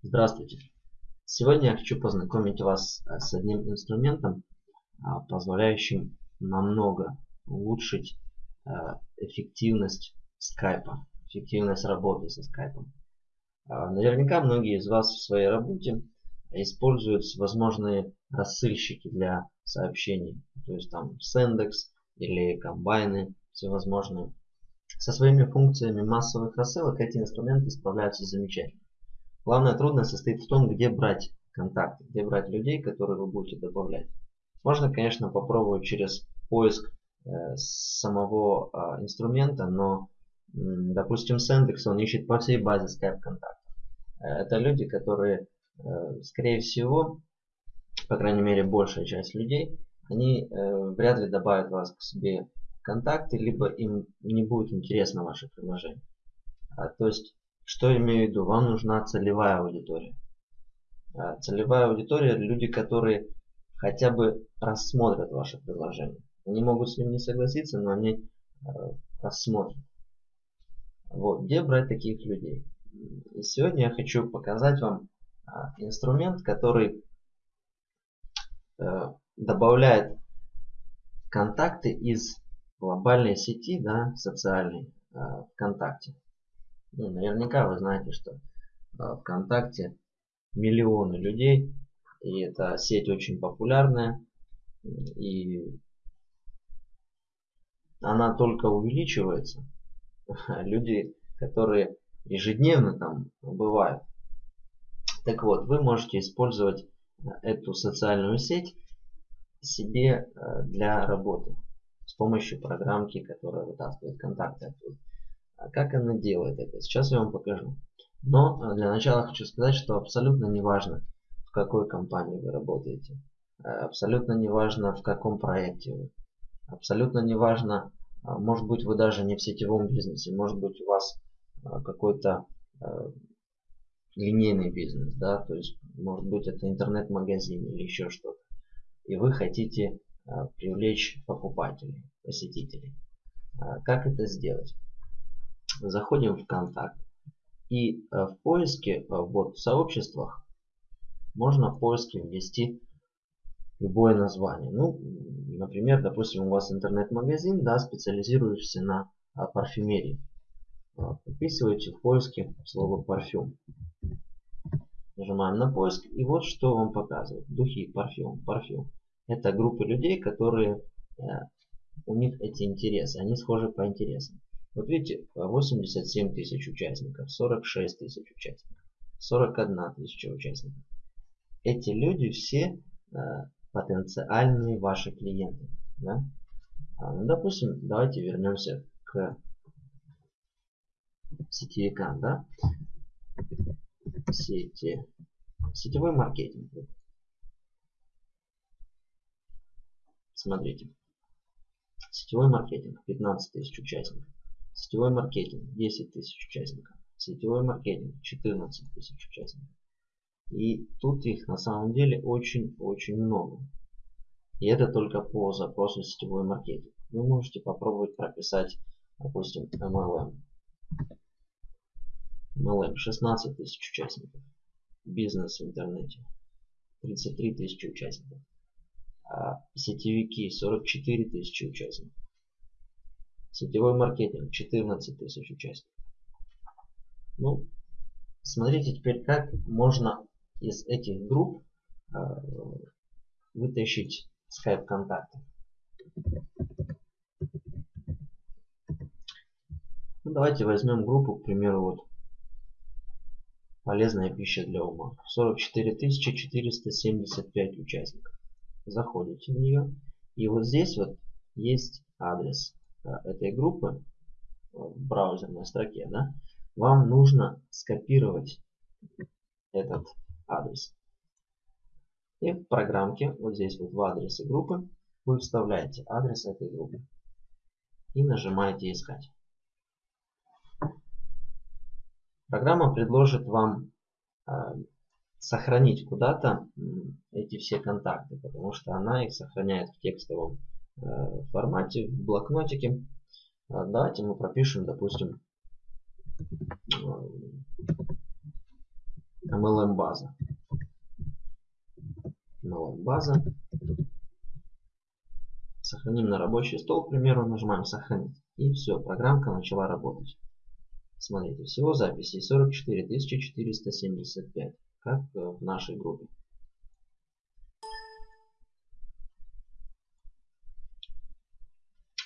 Здравствуйте! Сегодня я хочу познакомить вас э, с одним инструментом, а, позволяющим намного улучшить э, эффективность скайпа, эффективность работы со скайпом. А, наверняка многие из вас в своей работе используют всевозможные рассылщики для сообщений, то есть там Sendex или комбайны всевозможные. Со своими функциями массовых рассылок эти инструменты справляются замечательно. Главная трудность состоит в том, где брать контакты, где брать людей, которые вы будете добавлять. Можно, конечно, попробовать через поиск э, самого э, инструмента, но, э, допустим, Sendex, он ищет по всей базе Skype контактов. Э, это люди, которые, э, скорее всего, по крайней мере, большая часть людей, они э, вряд ли добавят вас к себе контакты, либо им не будет интересно ваше предложение. А, то есть, что имею в виду? Вам нужна целевая аудитория. А, целевая аудитория – люди, которые хотя бы рассмотрят ваше предложение. Они могут с ним не согласиться, но они а, рассмотрят. Вот, где брать таких людей? И сегодня я хочу показать вам а, инструмент, который добавляет контакты из глобальной сети, да, социальной, ВКонтакте. Ну, наверняка вы знаете, что э, ВКонтакте миллионы людей, и эта сеть очень популярная, и она только увеличивается. Люди, которые ежедневно там бывают. Так вот, вы можете использовать эту социальную сеть себе э, для работы с помощью программки, которая вытаскивает контакты оттуда. А как она делает это? Сейчас я вам покажу. Но э, для начала хочу сказать, что абсолютно не важно, в какой компании вы работаете. Э, абсолютно не важно, в каком проекте вы. Абсолютно не важно, э, может быть вы даже не в сетевом бизнесе, может быть у вас какой-то линейный бизнес, да, то есть может быть это интернет-магазин или еще что-то. И вы хотите Э, привлечь покупателей, посетителей. Э, как это сделать? Заходим в контакт и э, в поиске, вот в сообществах, можно в поиске ввести любое название. Ну, например, допустим, у вас интернет-магазин, да, специализирующийся на парфюмерии. Вписываете в поиске слово парфюм. Нажимаем на поиск и вот что вам показывает. Духи, парфюм, парфюм. Это группы людей, которые э, у них эти интересы, они схожи по интересам. Вот видите, 87 тысяч участников, 46 тысяч участников, 41 тысяча участников. Эти люди все э, потенциальные ваши клиенты. Да? А, ну, допустим, давайте вернемся к сетевикам. Да? Сети, сетевой маркетинг. Смотрите. Сетевой маркетинг 15 тысяч участников. Сетевой маркетинг 10 тысяч участников. Сетевой маркетинг 14 тысяч участников. И тут их на самом деле очень-очень много. И это только по запросу сетевой маркетинг. Вы можете попробовать прописать, допустим, MLM. MLM 16 тысяч участников. Бизнес в интернете 33 тысячи участников. А, сетевики 44 тысячи участников. Сетевой маркетинг 14 тысяч участников. Ну, смотрите теперь, как можно из этих групп э, вытащить Skype контакты. Ну, давайте возьмем группу, к примеру, вот полезная пища для ума. 44 475 участников заходите в нее. И вот здесь вот есть адрес этой группы э, в браузерной строке. Да? Вам нужно скопировать этот адрес. И в программке, вот здесь вот в адресе группы, вы вставляете адрес этой группы. И нажимаете искать. Программа предложит вам э, сохранить куда-то эти все контакты, потому что она их сохраняет в текстовом э, формате, в блокнотике. А давайте мы пропишем, допустим, MLM MLM база. MLM база. Сохраним на рабочий стол, к примеру, нажимаем сохранить. И все, программка начала работать. Смотрите, всего записей 44 475, как в нашей группе.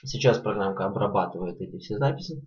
Сейчас программка обрабатывает эти все записи.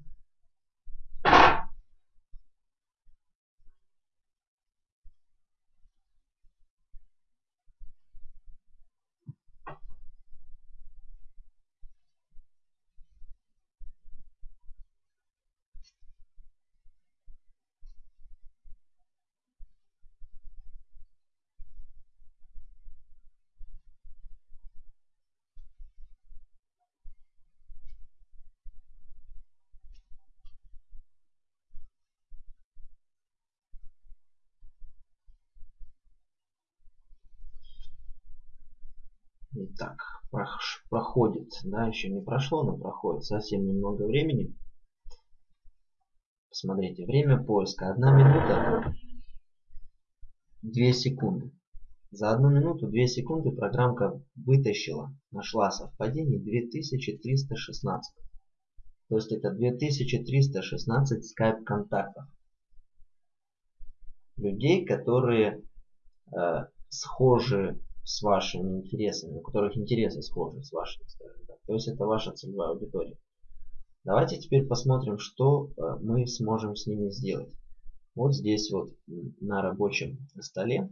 Итак, проходит, да, еще не прошло, но проходит совсем немного времени. Посмотрите, время поиска 1 минута 2 секунды. За 1 минуту 2 секунды программка вытащила, нашла совпадение 2316. То есть это 2316 скайп контактов. Людей, которые э, схожи с вашими интересами, у которых интересы схожи с вашими, скажем так. То есть это ваша целевая аудитория. Давайте теперь посмотрим, что э, мы сможем с ними сделать. Вот здесь вот на рабочем столе.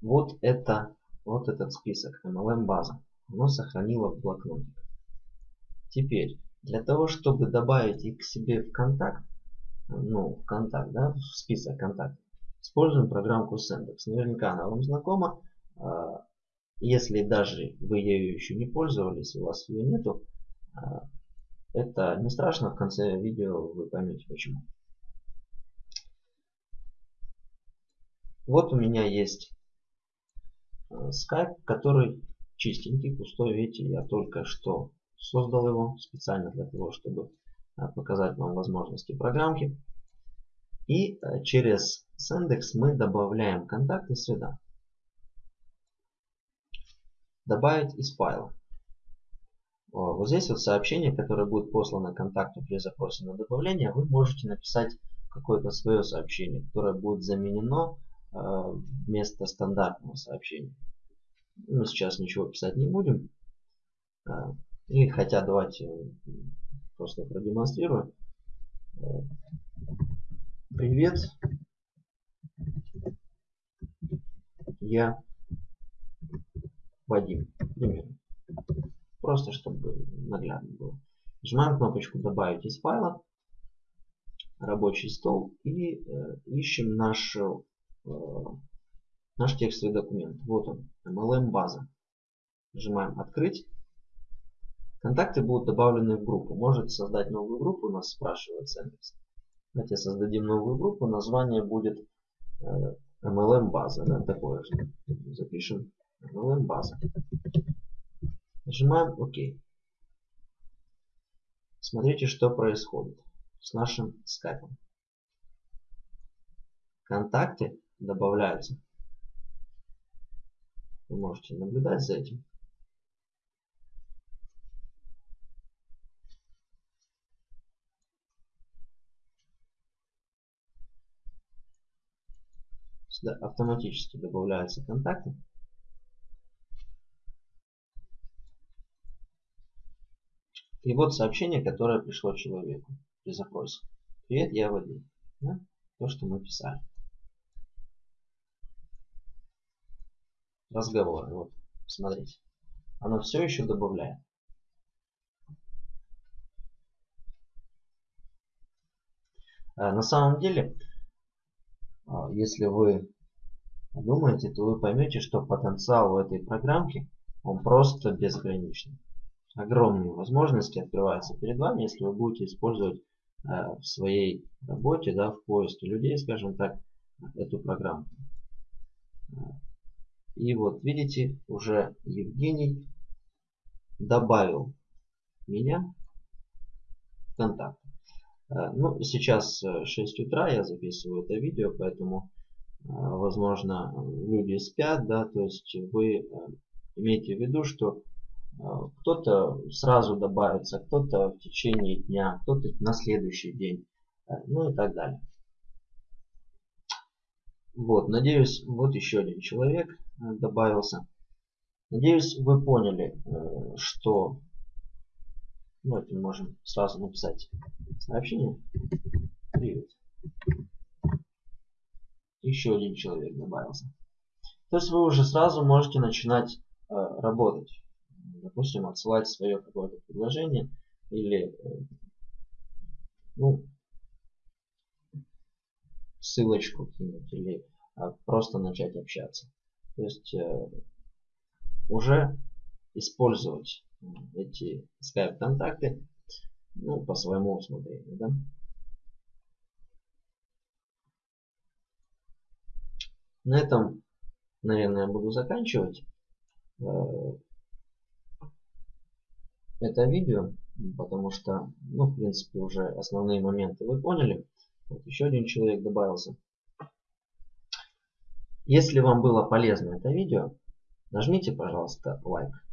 Вот это, вот этот список MLM база. Оно сохранило в блокнотик. Теперь, для того, чтобы добавить их к себе в контакт, ну, в контакт, да, в список контактов, Используем программку Sendex. Наверняка она вам знакома. А, если даже вы ею еще не пользовались, у вас ее нету, а, это не страшно, в конце видео вы поймете почему. Вот у меня есть а, Skype, который чистенький, пустой. Видите, я только что создал его специально для того, чтобы показать вам возможности программки. И э, через Sendex мы добавляем контакты сюда. Добавить из файла. Вот здесь вот сообщение, которое будет послано контакту при запросе на добавление, вы можете написать какое-то свое сообщение, которое будет заменено э, вместо стандартного сообщения. Мы сейчас ничего писать не будем. Э, и хотя давайте просто продемонстрирую. Привет. Я Вадим. Примерно. Просто чтобы наглядно было. Нажимаем кнопочку добавить из файла. Рабочий стол. И э, ищем наш, э, наш текстовый документ. Вот он. MLM база. Нажимаем открыть. Контакты будут добавлены в группу. Можете создать новую группу, у нас спрашивает Яндекс. Давайте создадим новую группу. Название будет э, MLM база. Да, такое же. Запишем MLM база. Нажимаем ОК. Смотрите, что происходит с нашим скайпом. Контакты добавляются. Вы можете наблюдать за этим. Сюда автоматически добавляются контакты. И вот сообщение, которое пришло человеку при запросе. Привет, я Вадим. Да? То, что мы писали. Разговоры. Вот, смотрите. Оно все еще добавляет. А, на самом деле, если вы подумаете, то вы поймете, что потенциал у этой программки, он просто безграничный. Огромные возможности открываются перед вами, если вы будете использовать э, в своей работе, да, в поиске людей, скажем так, эту программу. И вот видите, уже Евгений добавил меня в контакт. Ну, сейчас 6 утра, я записываю это видео, поэтому, возможно, люди спят, да, то есть вы имейте в виду, что кто-то сразу добавится, кто-то в течение дня, кто-то на следующий день, ну и так далее. Вот, надеюсь, вот еще один человек э, добавился. Надеюсь, вы поняли, э, что... Давайте можем сразу написать сообщение. Привет. Еще один человек добавился. То есть вы уже сразу можете начинать э, работать. Допустим, отсылать свое какое-то предложение или ну, ссылочку кинуть или а, просто начать общаться. То есть э, уже использовать эти Skype контакты ну, по своему усмотрению. Да? На этом, наверное, буду заканчивать э, это видео, потому что, ну, в принципе, уже основные моменты вы поняли. Вот еще один человек добавился. Если вам было полезно это видео, нажмите, пожалуйста, лайк.